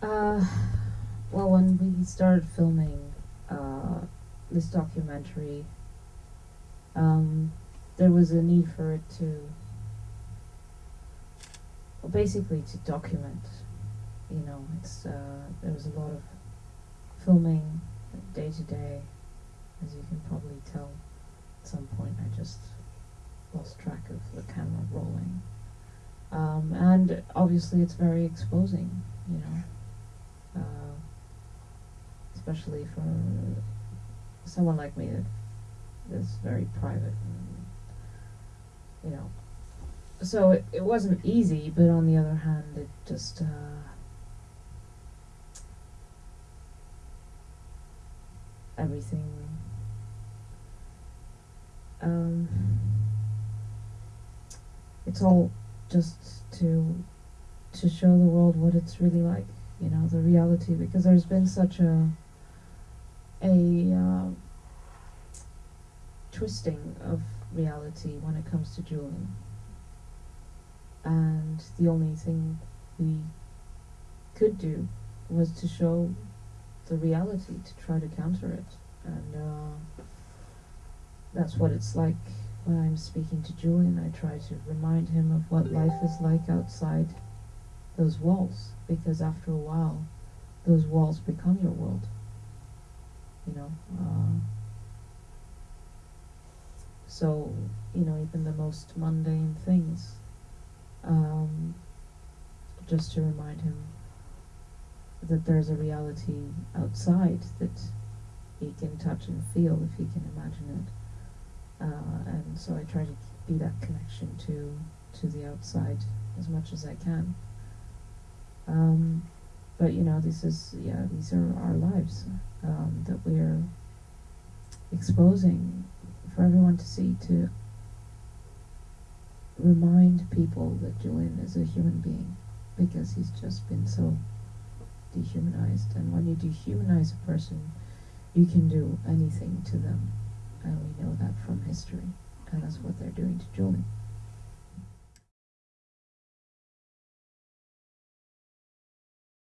Uh, well, when we started filming uh, this documentary, um, there was a need for it to, well, basically to document. You know, it's uh, there was a lot of filming day to day, as you can probably tell. At some point, I just lost track of the camera rolling. Um, and obviously, it's very exposing. Especially for someone like me that is very private and you know. So it, it wasn't easy but on the other hand it just uh, everything um, it's all just to to show the world what it's really like you know, the reality, because there's been such a a uh, twisting of reality when it comes to Julian. And the only thing we could do was to show the reality, to try to counter it. And uh, that's what it's like when I'm speaking to Julian. I try to remind him of what life is like outside those walls because after a while those walls become your world uh, so you know even the most mundane things um, just to remind him that there's a reality outside that he can touch and feel if he can imagine it. Uh, and so I try to be that connection to to the outside as much as I can. Um, but you know, this is yeah, these are our lives um, that we're exposing for everyone to see to remind people that Julian is a human being because he's just been so dehumanized. And when you dehumanize a person, you can do anything to them, and we know that from history, and that's what they're doing to Julian.